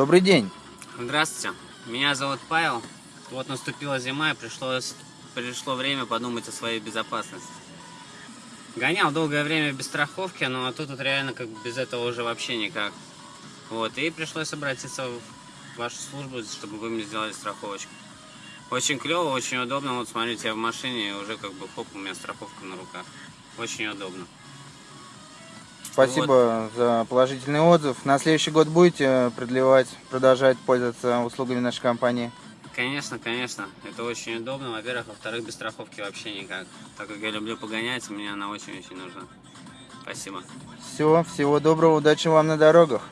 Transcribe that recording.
Добрый день. Здравствуйте, меня зовут Павел. Вот наступила зима и пришлось, пришло время подумать о своей безопасности. Гонял долгое время без страховки, но тут вот реально как без этого уже вообще никак. Вот, и пришлось обратиться в вашу службу, чтобы вы мне сделали страховочку. Очень клево, очень удобно. Вот смотрите, я в машине и уже как бы хоп, у меня страховка на руках. Очень удобно. Спасибо за положительный отзыв. На следующий год будете продлевать, продолжать пользоваться услугами нашей компании? Конечно, конечно. Это очень удобно. Во-первых, во-вторых, без страховки вообще никак. Так как я люблю погонять, мне она очень-очень нужна. Спасибо. Все, всего доброго, удачи вам на дорогах.